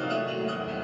はい。